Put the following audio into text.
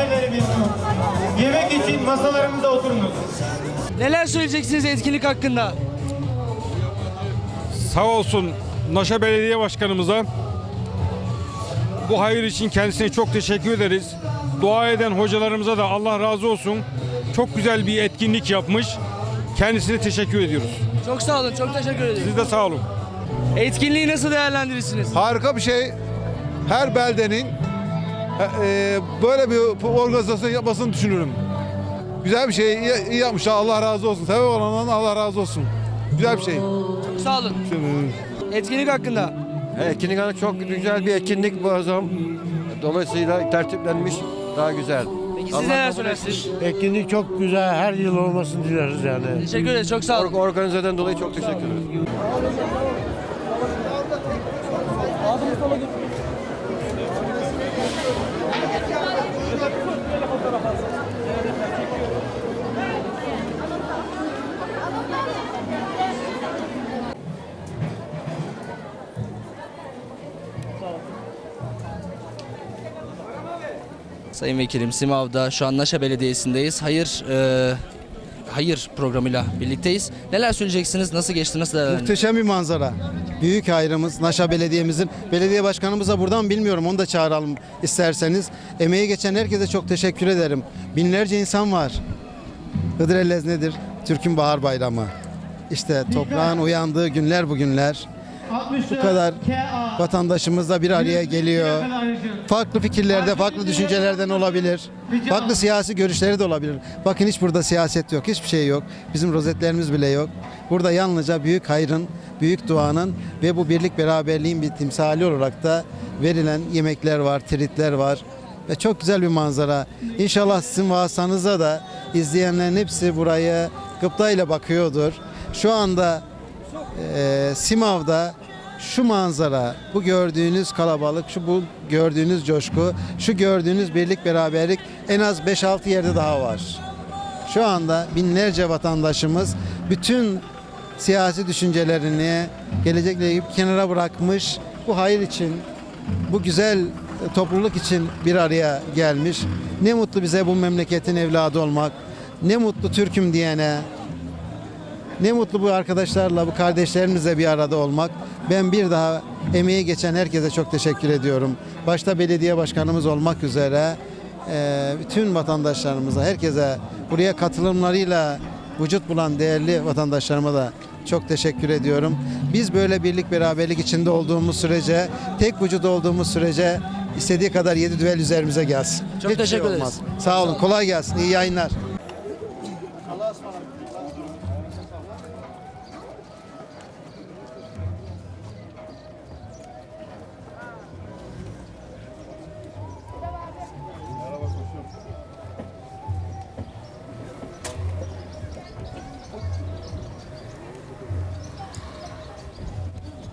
ailelerimiz, yemek için masalarımıza oturunuz. Neler söyleyeceksiniz etkinlik hakkında? Sağ olsun Naşa Belediye Başkanımıza bu hayır için kendisine çok teşekkür ederiz. Dua eden hocalarımıza da Allah razı olsun. Çok güzel bir etkinlik yapmış. Kendisine teşekkür ediyoruz. Çok sağ olun, çok teşekkür ederim. Siz de sağ olun. Etkinliği nasıl değerlendirirsiniz? Harika bir şey. Her beldenin e, böyle bir organizasyon yapmasını düşünürüm. Güzel bir şey. iyi, iyi yapmışlar. Allah razı olsun. Sebep olandan Allah razı olsun. Güzel bir şey. Çok sağ olun. Etkinlik hakkında. Etkinlik hanı çok güzel bir etkinlik bu azam. Dolayısıyla tertiplenmiş daha güzel. Peki siz neler söylersiniz? Etkinlik çok güzel. Her yıl olmasını dileriz yani. Teşekkür ederiz, çok sağ olun. Or- Organizeden dolayı çok teşekkür ederiz. Sayın Vekilim Simav'da şu an Naşa Belediyesi'ndeyiz. Hayır e, hayır programıyla birlikteyiz. Neler söyleyeceksiniz? Nasıl geçti? Nasıl değerlendirdiniz? Muhteşem bir manzara. Büyük hayrımız Naşa Belediye'mizin. Belediye başkanımıza buradan bilmiyorum onu da çağıralım isterseniz. Emeği geçen herkese çok teşekkür ederim. Binlerce insan var. Hıdrellez nedir? Türk'ün Bahar Bayramı. İşte toprağın uyandığı günler bugünler. Bu kadar vatandaşımız da bir araya geliyor. Farklı fikirlerde, farklı düşüncelerden olabilir. Farklı siyasi görüşleri de olabilir. Bakın hiç burada siyaset yok, hiçbir şey yok. Bizim rozetlerimiz bile yok. Burada yalnızca büyük hayrın, büyük duanın ve bu birlik beraberliğin bir timsali olarak da verilen yemekler var, tritler var. Ve çok güzel bir manzara. İnşallah sizin vasıtanıza da izleyenlerin hepsi burayı gıptayla bakıyordur. Şu anda e, Simav'da şu manzara, bu gördüğünüz kalabalık, şu bu gördüğünüz coşku, şu gördüğünüz birlik beraberlik en az 5-6 yerde daha var. Şu anda binlerce vatandaşımız bütün siyasi düşüncelerini gelecekle ilgili kenara bırakmış. Bu hayır için, bu güzel e, topluluk için bir araya gelmiş. Ne mutlu bize bu memleketin evladı olmak. Ne mutlu Türk'üm diyene, ne mutlu bu arkadaşlarla, bu kardeşlerimizle bir arada olmak. Ben bir daha emeği geçen herkese çok teşekkür ediyorum. Başta belediye başkanımız olmak üzere eee, bütün vatandaşlarımıza, herkese buraya katılımlarıyla vücut bulan değerli vatandaşlarıma da çok teşekkür ediyorum. Biz böyle birlik beraberlik içinde olduğumuz sürece, tek vücut olduğumuz sürece istediği kadar yedi düvel üzerimize gelsin. Çok Hiçbir teşekkür şey ederiz. Sağ olun, kolay gelsin, iyi yayınlar. Allah'a ısmarladık.